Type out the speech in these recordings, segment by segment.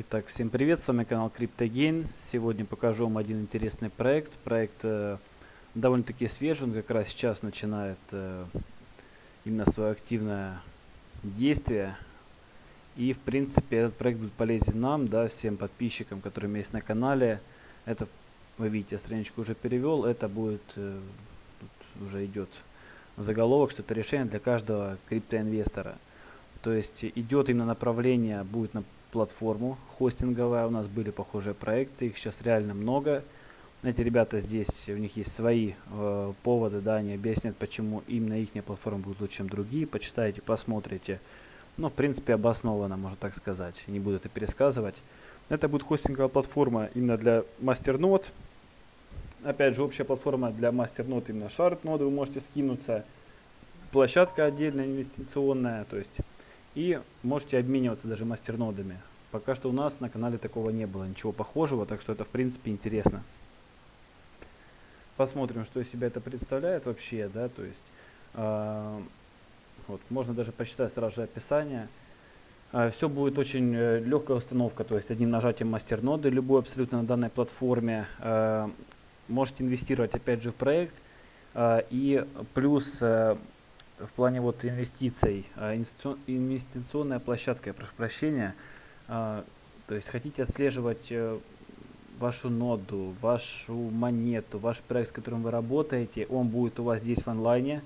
Итак, всем привет, с вами канал CryptoGain. Сегодня покажу вам один интересный проект. Проект э, довольно-таки свежий, он как раз сейчас начинает э, именно свое активное действие. И, в принципе, этот проект будет полезен нам, да, всем подписчикам, которые есть на канале. Это, вы видите, страничку уже перевел, это будет, э, уже идет заголовок, что это решение для каждого криптоинвестора. То есть идет именно направление, будет на платформу хостинговая. У нас были похожие проекты, их сейчас реально много. Эти ребята здесь, у них есть свои э, поводы, да, они объяснят, почему именно их платформа будет лучше, чем другие. Почитайте, посмотрите. Ну, в принципе, обоснованно, можно так сказать. Не буду это пересказывать. Это будет хостинговая платформа именно для мастернод. Опять же, общая платформа для мастернод, именно шарт ноды вы можете скинуться. Площадка отдельная инвестиционная, то есть и можете обмениваться даже мастернодами. Пока что у нас на канале такого не было, ничего похожего, так что это в принципе интересно. Посмотрим, что из себя это представляет вообще, да, то есть, э, вот, можно даже почитать сразу же описание. Э, все будет очень э, легкая установка, то есть одним нажатием мастерноды, любой абсолютно на данной платформе. Э, можете инвестировать опять же в проект, и плюс э, в плане вот инвестиций, а, инвестиционная площадка, я прошу прощения, а, то есть хотите отслеживать э, вашу ноду, вашу монету, ваш проект, с которым вы работаете, он будет у вас здесь в онлайне,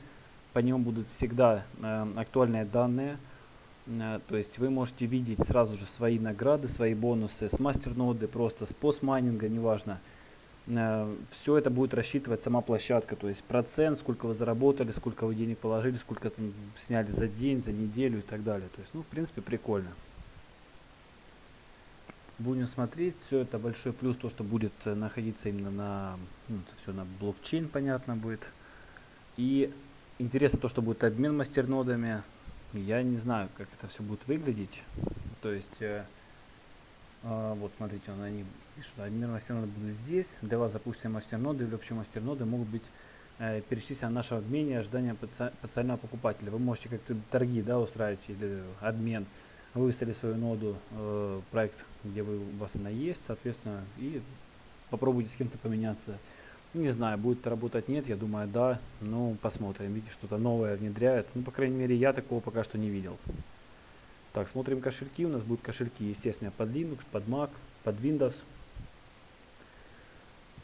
по нему будут всегда э, актуальные данные, э, то есть вы можете видеть сразу же свои награды, свои бонусы с мастер-ноды, просто с постмайнинга, неважно, все это будет рассчитывать сама площадка, то есть процент, сколько вы заработали, сколько вы денег положили, сколько там сняли за день, за неделю и так далее. То есть, ну, в принципе, прикольно. Будем смотреть, все это большой плюс, то, что будет э, находиться именно на, ну, это все на блокчейн, понятно будет. И интересно то, что будет обмен мастернодами. Я не знаю, как это все будет выглядеть. То есть... А, вот смотрите, он, они пишут, обмен мастерноды будут здесь. Для вас запустим мастерноды или общие мастерноды могут быть э, перечислены на наше обмене ожидания потенциального покупателя. Вы можете как-то торги да, устраивать или обмен. Вы выставили свою ноду, э, проект, где вы, у вас она есть, соответственно, и попробуйте с кем-то поменяться. Не знаю, будет это работать, нет, я думаю, да. Ну, посмотрим. Видите, что-то новое внедряют. Ну, по крайней мере, я такого пока что не видел. Так, смотрим кошельки. У нас будут кошельки, естественно, под Linux, под Mac, под Windows.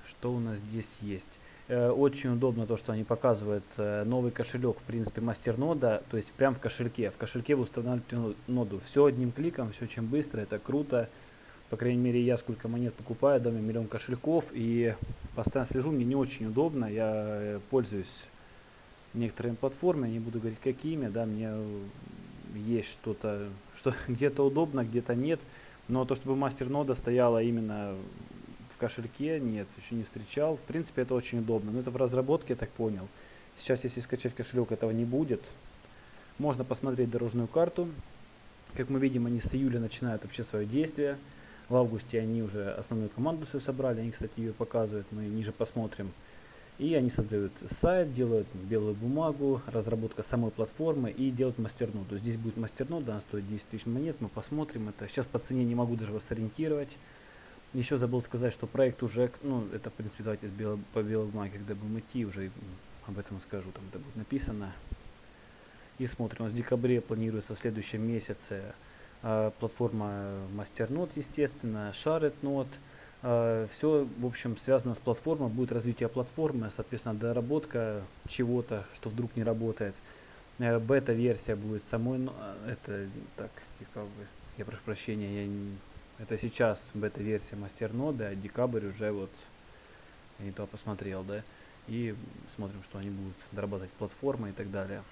Что у нас здесь есть? Э, очень удобно то, что они показывают э, новый кошелек, в принципе, мастернода, то есть прям в кошельке. В кошельке вы устанавливаете ноду. Все одним кликом, все очень быстро, это круто. По крайней мере, я сколько монет покупаю, доме миллион кошельков, и постоянно слежу, мне не очень удобно, я э, пользуюсь некоторыми платформами, не буду говорить какими, да, мне есть что-то, что, где-то удобно, где-то нет. Но то, чтобы мастер-нода стояла именно в кошельке, нет, еще не встречал. В принципе, это очень удобно. Но это в разработке, я так понял. Сейчас, если скачать кошелек, этого не будет. Можно посмотреть дорожную карту. Как мы видим, они с июля начинают вообще свое действие. В августе они уже основную команду свою собрали. Они, кстати, ее показывают. Мы ниже посмотрим. И они создают сайт, делают белую бумагу, разработка самой платформы и делают мастерноду. Здесь будет мастернода, она стоит 10 тысяч монет, мы посмотрим это. Сейчас по цене не могу даже вас сориентировать. Еще забыл сказать, что проект уже, ну это в принципе давайте по белой бумаге, когда будем идти, уже об этом скажу, там это будет написано. И смотрим, у нас в декабре планируется в следующем месяце э, платформа мастернод, естественно, шарит-нод. Э, Все, в общем, связано с платформой, будет развитие платформы, соответственно, доработка чего-то, что вдруг не работает. Э, бета-версия будет самой, э, это, так, бы, я прошу прощения, я не, это сейчас бета-версия мастерноды, а декабрь уже вот, я не то посмотрел, да, и смотрим, что они будут дорабатывать платформы и так далее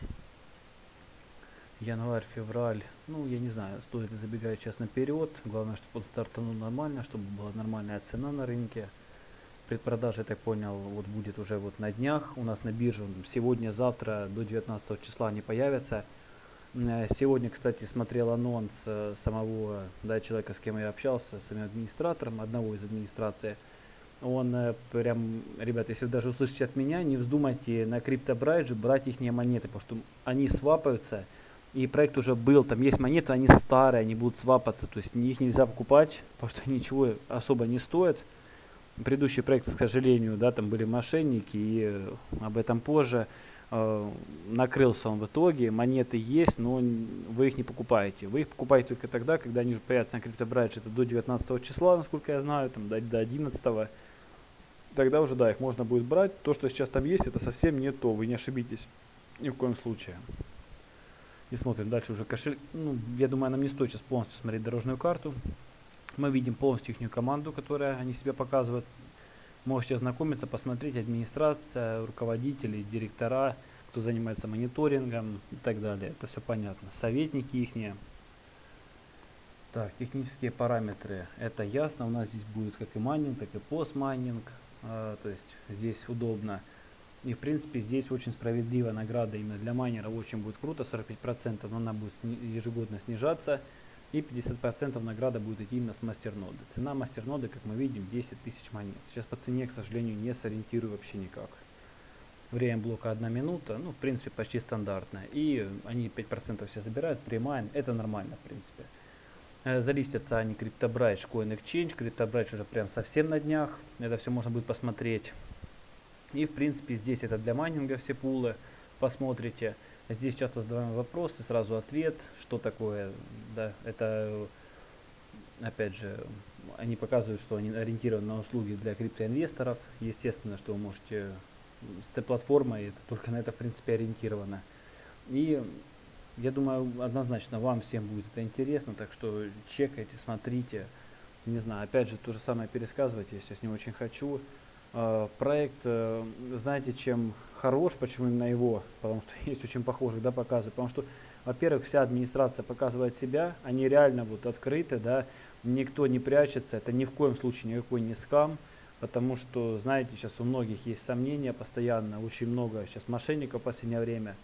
январь, февраль, ну, я не знаю, стоит ли забегать сейчас наперед. Главное, чтобы он стартанул нормально, чтобы была нормальная цена на рынке. Предпродажа, я так понял, вот будет уже вот на днях. У нас на бирже сегодня, завтра до 19 числа они появятся. Э, сегодня, кстати, смотрел анонс э, самого да, человека, с кем я общался, самим администратором, одного из администрации. Он э, прям, ребята, если вы даже услышите от меня, не вздумайте на криптобрайдже брать их монеты, потому что они свапаются, и проект уже был, там есть монеты, они старые, они будут свапаться, то есть их нельзя покупать, потому что ничего особо не стоит. Предыдущий проект, к сожалению, да, там были мошенники, и э, об этом позже. Э, накрылся он в итоге, монеты есть, но вы их не покупаете. Вы их покупаете только тогда, когда они уже появятся на CryptoBridge, это до 19 числа, насколько я знаю, там до, до 11 тогда уже, да, их можно будет брать. То, что сейчас там есть, это совсем не то, вы не ошибитесь ни в коем случае. И смотрим дальше уже кошелек. Ну, я думаю, нам не стоит сейчас полностью смотреть дорожную карту. Мы видим полностью их команду, которая они себя показывают. Можете ознакомиться, посмотреть администрация, руководители, директора, кто занимается мониторингом и так далее. Это все понятно. Советники их. Так, технические параметры. Это ясно. У нас здесь будет как и майнинг, так и постмайнинг. А, то есть здесь удобно. И в принципе здесь очень справедливая награда именно для майнера. Очень будет круто. 45%, но она будет ежегодно снижаться. И 50% награда будет идти именно с мастерноды. Цена мастерноды, как мы видим, 10 тысяч монет. Сейчас по цене, к сожалению, не сориентирую вообще никак. Время блока 1 минута, ну, в принципе, почти стандартное. И они 5% все забирают, премайн, это нормально, в принципе. Э, залистятся они CryptoBridge, Coin Exchange, CryptoBridge уже прям совсем на днях. Это все можно будет посмотреть. И, в принципе, здесь это для майнинга все пулы, посмотрите. Здесь часто задаваем вопросы, сразу ответ, что такое, да, это, опять же, они показывают, что они ориентированы на услуги для криптоинвесторов. Естественно, что вы можете с платформой, это только на это, в принципе, ориентировано. И я думаю, однозначно вам всем будет это интересно, так что чекайте, смотрите. Не знаю, опять же, то же самое пересказывать, я сейчас не очень хочу. Э, проект, э, знаете, чем хорош, почему именно его, потому что есть очень похожих, да, показы, потому что, во-первых, вся администрация показывает себя, они реально вот открыты, да, никто не прячется, это ни в коем случае никакой не скам, потому что, знаете, сейчас у многих есть сомнения постоянно, очень много сейчас мошенников в последнее время,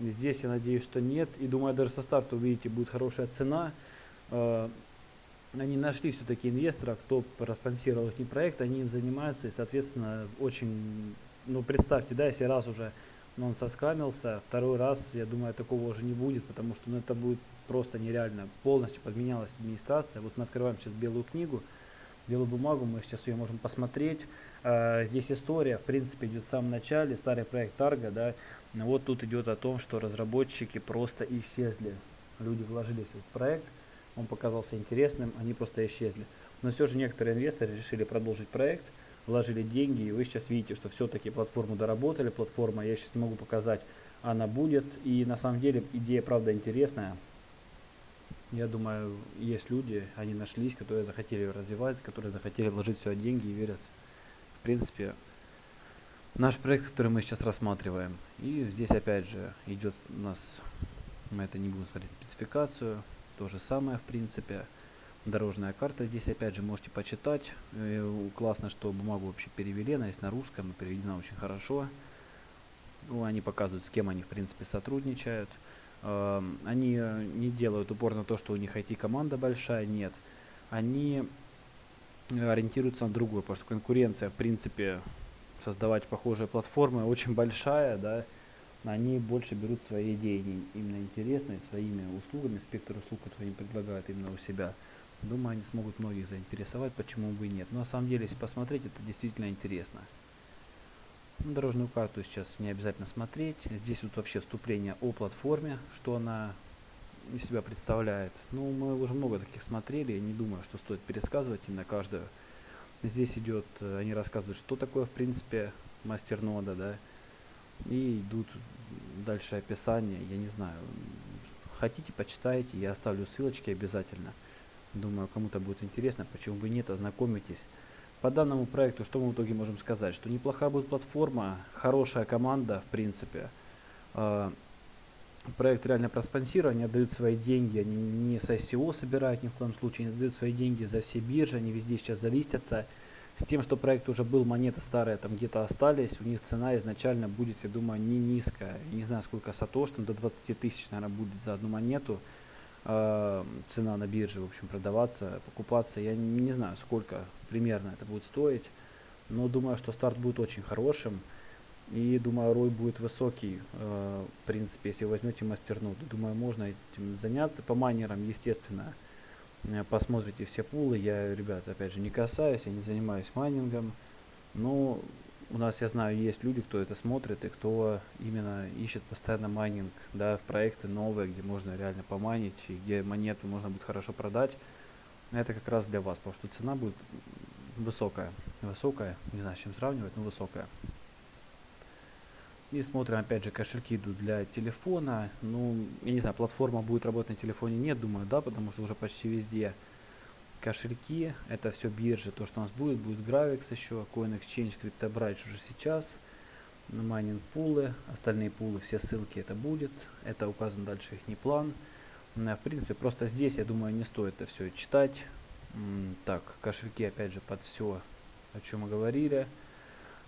здесь я надеюсь, что нет, и думаю, даже со старта увидите, будет хорошая цена, э, они нашли все-таки инвестора, кто проспонсировал их проект, они им занимаются и, соответственно, очень, ну, представьте, да, если раз уже ну, он соскамился, второй раз, я думаю, такого уже не будет, потому что, ну, это будет просто нереально. Полностью подменялась администрация. Вот мы открываем сейчас белую книгу, белую бумагу, мы сейчас ее можем посмотреть. А, здесь история, в принципе, идет в самом начале, старый проект Тарга, да, вот тут идет о том, что разработчики просто исчезли. Люди вложились в этот проект, он показался интересным, они просто исчезли. Но все же некоторые инвесторы решили продолжить проект, вложили деньги, и вы сейчас видите, что все-таки платформу доработали, платформа, я сейчас не могу показать, она будет, и на самом деле идея, правда, интересная. Я думаю, есть люди, они нашлись, которые захотели ее развивать, которые захотели вложить все деньги и верят, в принципе, наш проект, который мы сейчас рассматриваем. И здесь опять же идет у нас, мы это не будем смотреть спецификацию, то же самое, в принципе. Дорожная карта здесь, опять же, можете почитать. Э, классно, что бумагу вообще перевели, она есть на русском, переведена очень хорошо. Ну, они показывают, с кем они, в принципе, сотрудничают. Э, они не делают упор на то, что у них IT-команда большая, нет. Они ориентируются на другое, потому что конкуренция, в принципе, создавать похожие платформы очень большая, да, они больше берут свои идеи именно интересные, своими услугами, спектр услуг, которые они предлагают именно у себя. Думаю, они смогут многих заинтересовать, почему бы и нет. Но на самом деле, если посмотреть, это действительно интересно. Ну, дорожную карту сейчас не обязательно смотреть. Здесь вот вообще вступление о платформе, что она из себя представляет. Ну, мы уже много таких смотрели, не думаю, что стоит пересказывать именно каждую. Здесь идет, э, они рассказывают, что такое, в принципе, мастер нода, да, и идут дальше описание, я не знаю. Хотите, почитайте, я оставлю ссылочки обязательно. Думаю, кому-то будет интересно, почему бы нет, ознакомитесь. По данному проекту, что мы в итоге можем сказать? Что неплохая будет платформа, хорошая команда, в принципе. А, проект реально проспонсирован, они отдают свои деньги, они не с ICO собирают ни в коем случае, они отдают свои деньги за все биржи, они везде сейчас залистятся. С тем, что проект уже был, монеты старые там где-то остались, у них цена изначально будет, я думаю, не низкая. не знаю, сколько сатош, там до 20 тысяч, наверное, будет за одну монету. Э, цена на бирже, в общем, продаваться, покупаться. Я не, не знаю, сколько примерно это будет стоить. Но думаю, что старт будет очень хорошим. И думаю, рой будет высокий, э, в принципе, если возьмете мастерноду. Думаю, можно этим заняться. По майнерам, естественно, э, посмотрите все пулы. Я, ребят, опять же, не касаюсь, я не занимаюсь майнингом. Но у нас, я знаю, есть люди, кто это смотрит и кто именно ищет постоянно майнинг, да, проекты новые, где можно реально помайнить, и где монету можно будет хорошо продать. Это как раз для вас, потому что цена будет высокая. Высокая, не знаю, с чем сравнивать, но высокая. И смотрим, опять же, кошельки идут для телефона. Ну, я не знаю, платформа будет работать на телефоне, нет, думаю, да, потому что уже почти везде кошельки. Это все биржи, то, что у нас будет. Будет Gravix еще, CoinExchange, CryptoBridge уже сейчас. Майнинг пулы, остальные пулы, все ссылки это будет. Это указан дальше их не план. В принципе, просто здесь, я думаю, не стоит это все читать. Так, кошельки, опять же, под все, о чем мы говорили.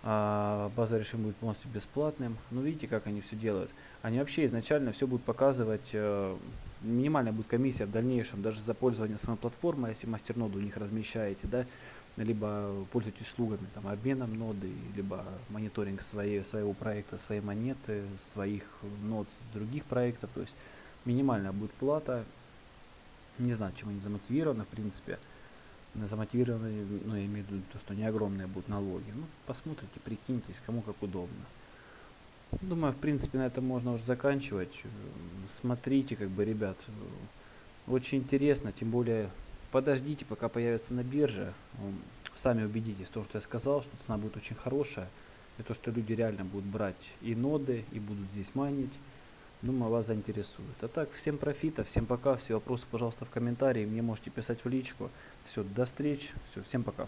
А, база решим будет полностью бесплатным. Ну, видите, как они все делают. Они вообще изначально все будут показывать, э, минимальная будет комиссия в дальнейшем, даже за пользование самой платформой, если мастер-ноду у них размещаете, да, либо пользуетесь услугами, там, обменом ноды, либо мониторинг своей, своего проекта, своей монеты, своих нод других проектов, то есть минимальная будет плата, не знаю, чем они замотивированы, в принципе, замотивированы, ну, я имею в виду то, что не огромные будут налоги. Ну, посмотрите, прикиньтесь, кому как удобно. Думаю, в принципе, на этом можно уже заканчивать. Смотрите, как бы, ребят, очень интересно, тем более, подождите, пока появится на бирже. Сами убедитесь в том, что я сказал, что цена будет очень хорошая. И то, что люди реально будут брать и ноды, и будут здесь майнить. Думаю, вас заинтересует. А так, всем профита, всем пока. Все вопросы, пожалуйста, в комментарии. Мне можете писать в личку. Все, до встречи. Все, всем пока.